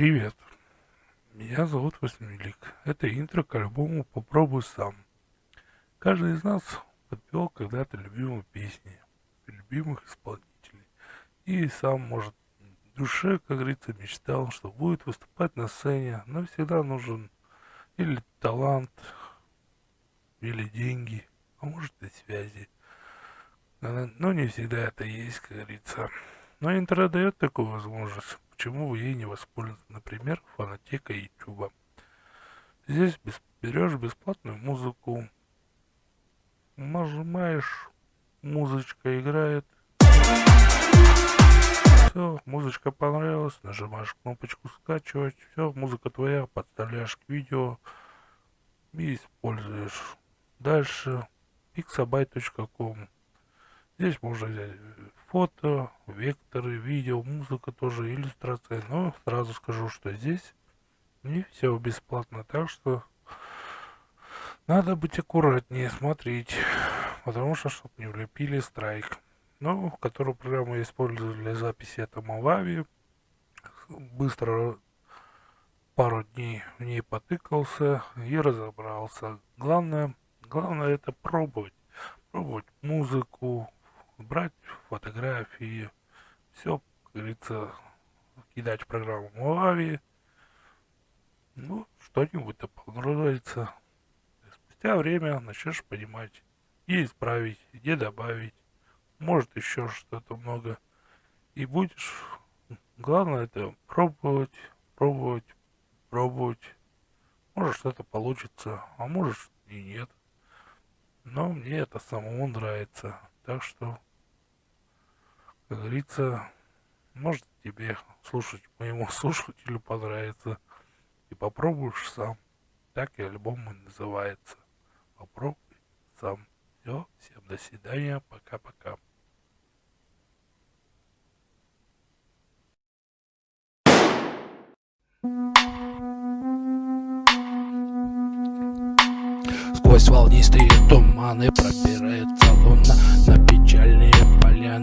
Привет, меня зовут Восьмилик. Это интро к альбому «Попробуй сам». Каждый из нас подпевал когда-то любимые песни, любимых исполнителей. И сам, может, в душе, как говорится, мечтал, что будет выступать на сцене, но всегда нужен или талант, или деньги, а может и связи. Но не всегда это есть, как говорится. Но интернет дает такую возможность почему вы ей не воспользоваться, например, фонотека YouTube. Здесь без, берешь бесплатную музыку, нажимаешь, музычка играет, все, музычка понравилась, нажимаешь кнопочку скачивать, все, музыка твоя, подставляешь к видео и используешь. Дальше pixabay.com Здесь можно взять фото, векторы, видео, музыка тоже, иллюстрация. Но сразу скажу, что здесь не все бесплатно. Так что надо быть аккуратнее, смотреть. Потому что, чтобы не влепили страйк. Ну, которую программу я использую для записи, это Movavi. Быстро пару дней в ней потыкался и разобрался. Главное, главное это пробовать. Пробовать музыку, брать фотографии, все, как говорится, кидать в программу Movavi. Ну, что-нибудь-то понравится. Спустя время начнешь понимать, где исправить, где добавить. Может еще что-то много. И будешь... Главное это пробовать, пробовать, пробовать. Может что-то получится, а может и нет. Но мне это самому нравится. Так что как говорится, может тебе слушать моему слушателю понравится. И попробуешь сам. Так и альбом и называется. Попробуй сам. Все, всем до свидания, пока-пока. Сквозь волнистые туманы пробирается луна На печальные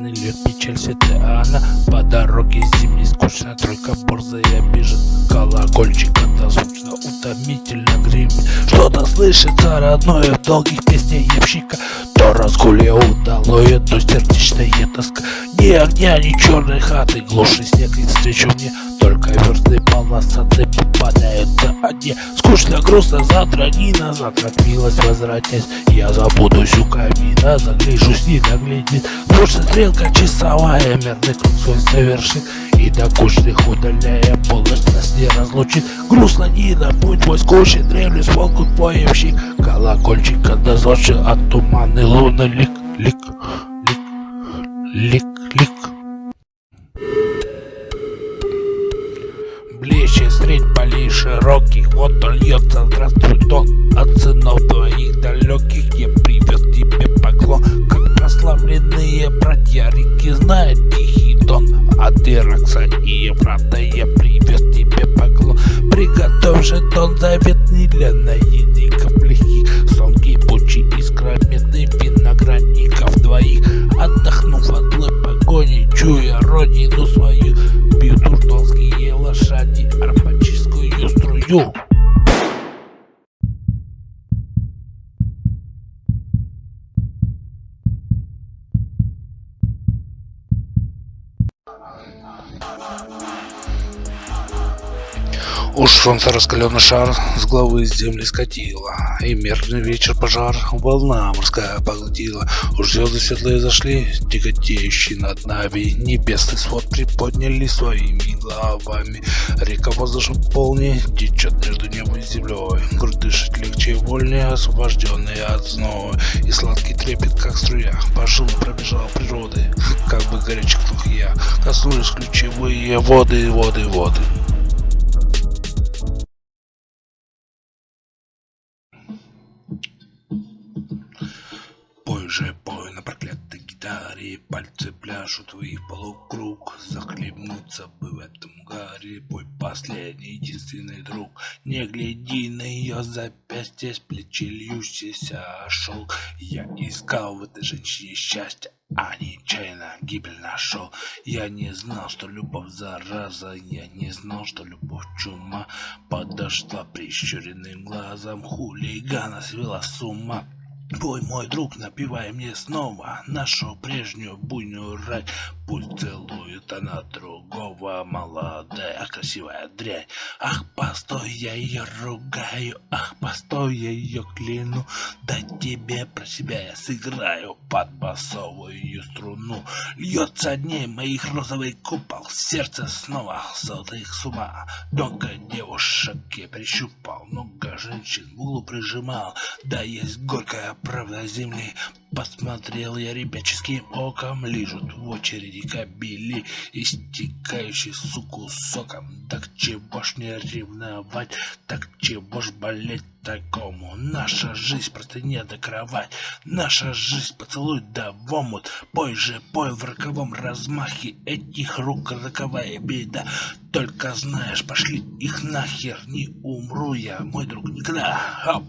льет печаль святая она По дороге зимней скучно, только борзая бежит. Колокольчик это звучно, утомительно гремит. Что-то слышится родное в долгих песнях ямщика. То разгулье удалое, то сердечная тоска. Ни огня, ни черной хаты, глуши снег и встречу мне Только версты полосатые попадаются. Одни Скучно, грустно, завтра не на завтра милость возвратясь Я забудусь у камина, загляжусь, не наглядит Больше стрелка часовая, мерный круг свой совершит. И до кучных удаляя, полностью нас не разлучит. Грустно не на путь твой скучен, древний волку поемщик. Колокольчик отозвавший от туманы луны. Лик, лик, лик, лик, лик средь полей широких Вот он льется, здравствуй, тон От сынов твоих далеких Я привез тебе поклон. Как прославленные братья реки Знает тихий тон От Иракса и Еврата Я привез тебе поклон. Приготовь же тон заветный для наедников легких Сон кипучий искрометный виноградников двоих. Отдохнув от злой погони Чуя родину свою Бьют уртонские лошади Арпаческую 用。Уж солнце раскаленный шар с головы земли скатило, И мерный вечер пожар волна морская поглотила. Уж звезды светлые зашли, тяготеющие над нами, Небесный свод приподняли своими головами. Река воздушем полней течет между небом и землей. Грудь дышит легче и вольнее, освобожденные от зноя. И сладкий трепет, как струя, по жилу пробежал природы, Как бы горячих я коснулись ключевые воды, воды, воды. Же, пой на проклятой гитаре, пальцы пляшут в их полукруг. Захлебнуться бы в этом гаре. Мой последний, единственный друг. Не гляди на ее запястье С плечи льющийся шелк Я искал в этой женщине счастье а нечаянно гибель нашел. Я не знал, что любовь зараза. Я не знал, что любовь чума. Подошла прищуренным глазом. Хулигана свела с ума Бой, мой друг, напивай мне снова нашу прежнюю буйную рай. Пусть целует она другого, молодая, красивая дрянь. Ах, постой, я ее ругаю, ах, постой, я ее кляну. Да тебе про себя я сыграю под басовую струну. Льется дней моих розовый купол, сердце снова золотых с ума. Много девушек я прищупал, много женщин в углу прижимал. Да есть горькая правда земли Посмотрел я ребяческим оком Лежат в очереди кабели Истекающий суку соком. Так чего ж не ревновать Так чего ж болеть такому. Наша жизнь просто не до кровать. Наша жизнь поцелуй да в омут. Пой же, пой в роковом размахе. Этих рук роковая беда. Только знаешь, пошли их нахер. Не умру я, мой друг, никогда. Хоп.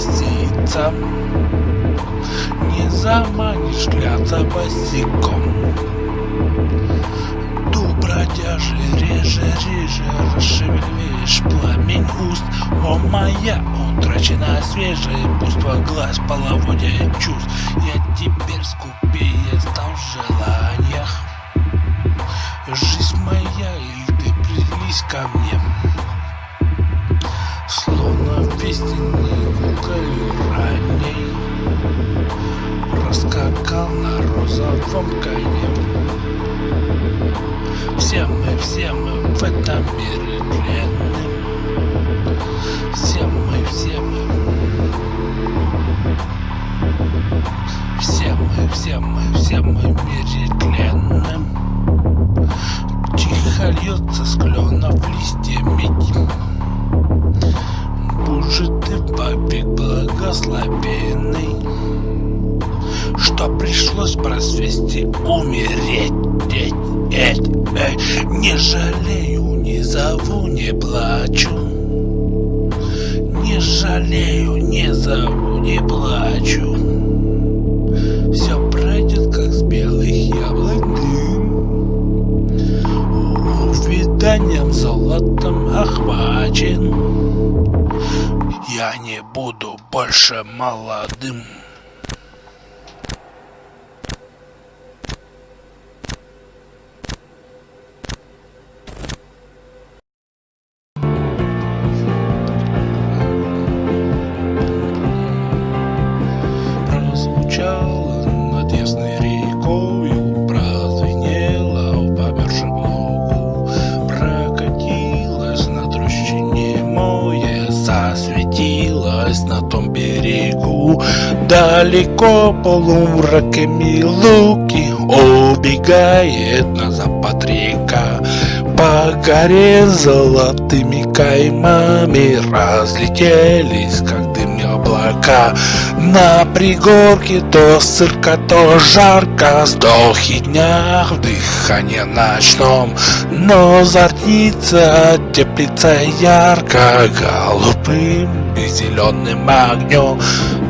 Сица Не заманишь гляться босиком Ду бродяжи, реже, реже Расшевелишь пламень уст. О, моя утраченная свежая Пуство глаз, половодья чувств. Я теперь скупее стал в желаниях. Жизнь моя, или ты прились ко мне Словно весенний уголь ранней Раскакал на розовом коне Что пришлось просвести умереть. Эть, эть, эть. Не жалею, не зову, не плачу. Не жалею, не зову, не плачу. Все пройдет, как с белых яблок дым Увиданием золотом охвачен. Я не буду больше молодым далеко полумраками луки убегает на запад река. По горе золотыми каймами разлетелись, как дым облака. На пригорке то сырка, то жарко, сдохи дня в дыхании ночном. Но зорница теплится ярко, голубым и зеленым огнем.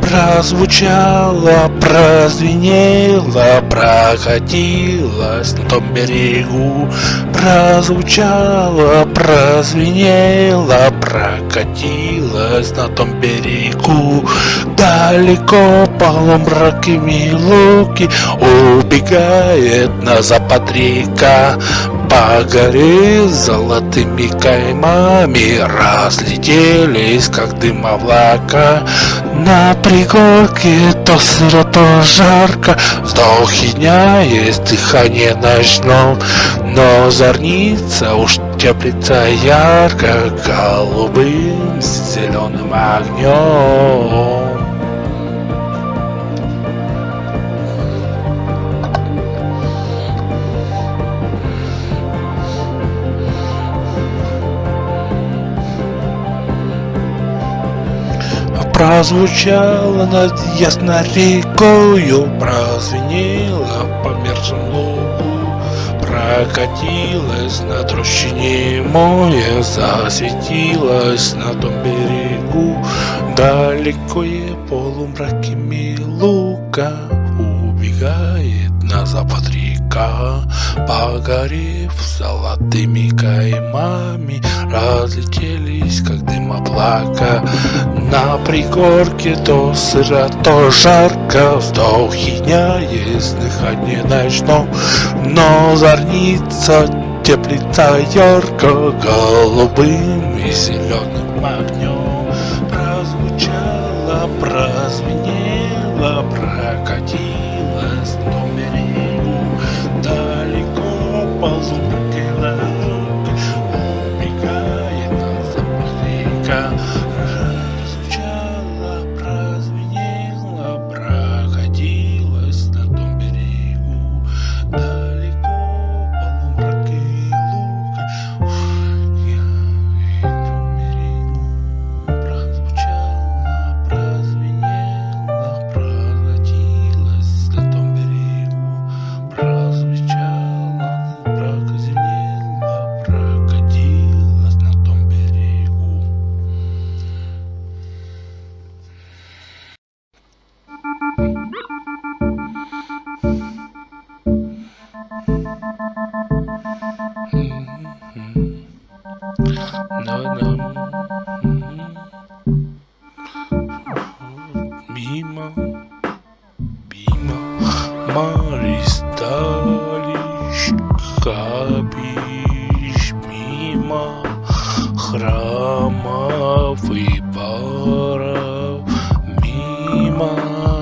Прозвучало, прозвенело, прокатилось на том берегу. Прозвучало, прозвенело, прокатилось на том берегу. Далеко полумраками луки убегает на запад река. По горе золотыми каймами разлетелись, как дым облака. На пригорке то сыро, то жарко, вздохи дня есть дыхание ночном, но зорница уж теплится ярко, голубым с зеленым огнем. Прозвучало над ясной рекою, прозвенело по мерзлому прокатилась на трущине море, засветилась на том берегу, далеко и полумраками лука убегает на запад река, погорев золотыми каймами, разлетелись, как дым облака. На пригорке то сыро, то жарко, вздохи дня есть дыхание ночном, но зорница теплится ярко, голубым и зеленым огнем. Мимо, мимо, Маристалищ, капищ, мимо храмов и баров, мимо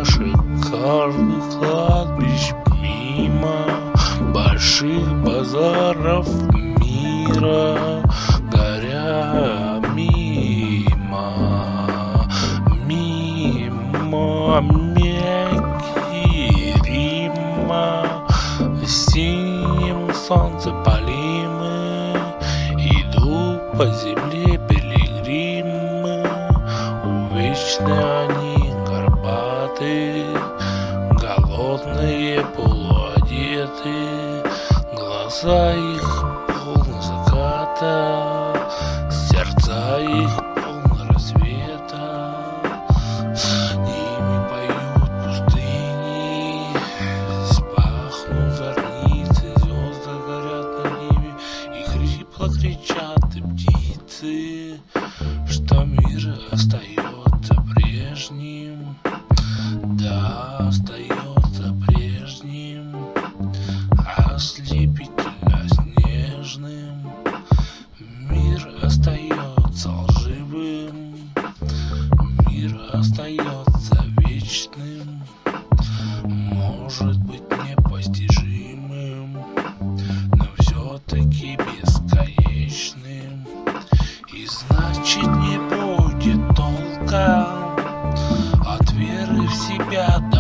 шикарных кладбищ, мимо больших базаров мира, солнце полимы, по земле пилигримы, Увечны они горбаты, Голодные, полуодеты, Глаза Что мир остается прежним, Да, остается веры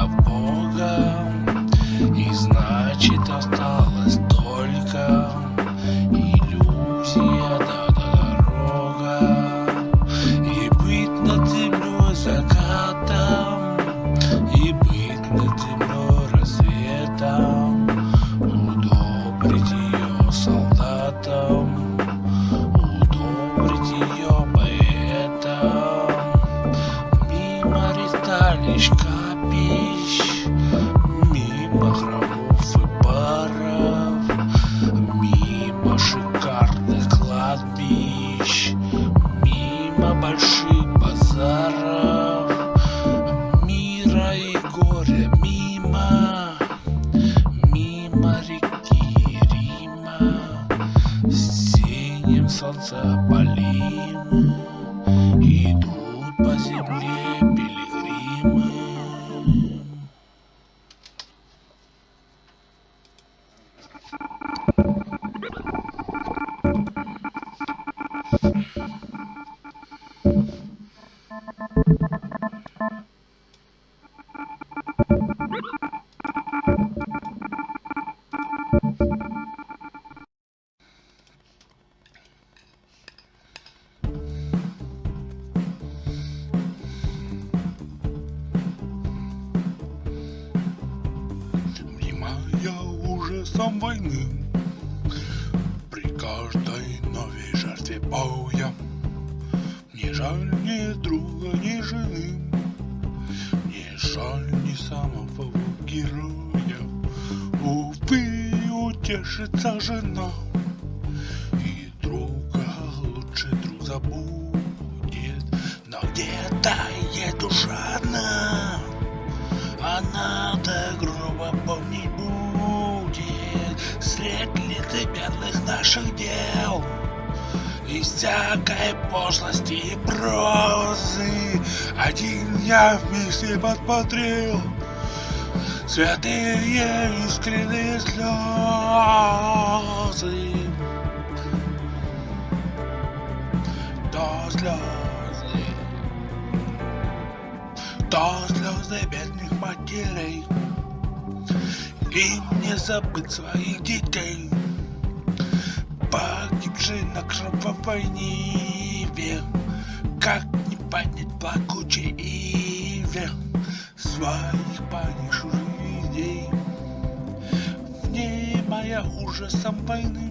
жаль ни самого героя. Увы, утешится жена, И друга лучше друг забудет, Но где-то есть душа одна, она так грубо помнить будет. Средь лицемерных наших дел И всякой пошлости и прозы. Один я вместе подсмотрел Святые искренние слезы. То слезы то слезы бедных матерей. Им не забыть своих детей Погибшие на кровавой ниве Как не понять плакучей иве? Своих погибших людей Внимая ужасом войны